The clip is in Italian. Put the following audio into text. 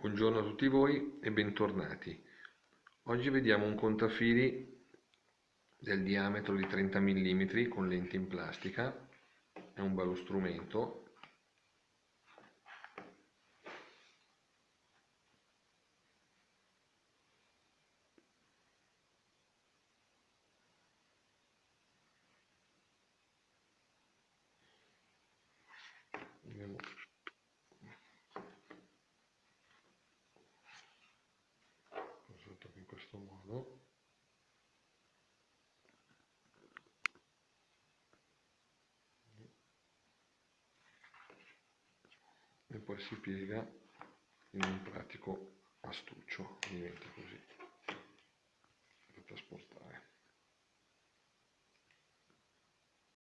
Buongiorno a tutti voi e bentornati. Oggi vediamo un contafili del diametro di 30 mm con lenti in plastica. È un bello strumento. Vediamo e poi si piega in un pratico astuccio diventa così da trasportare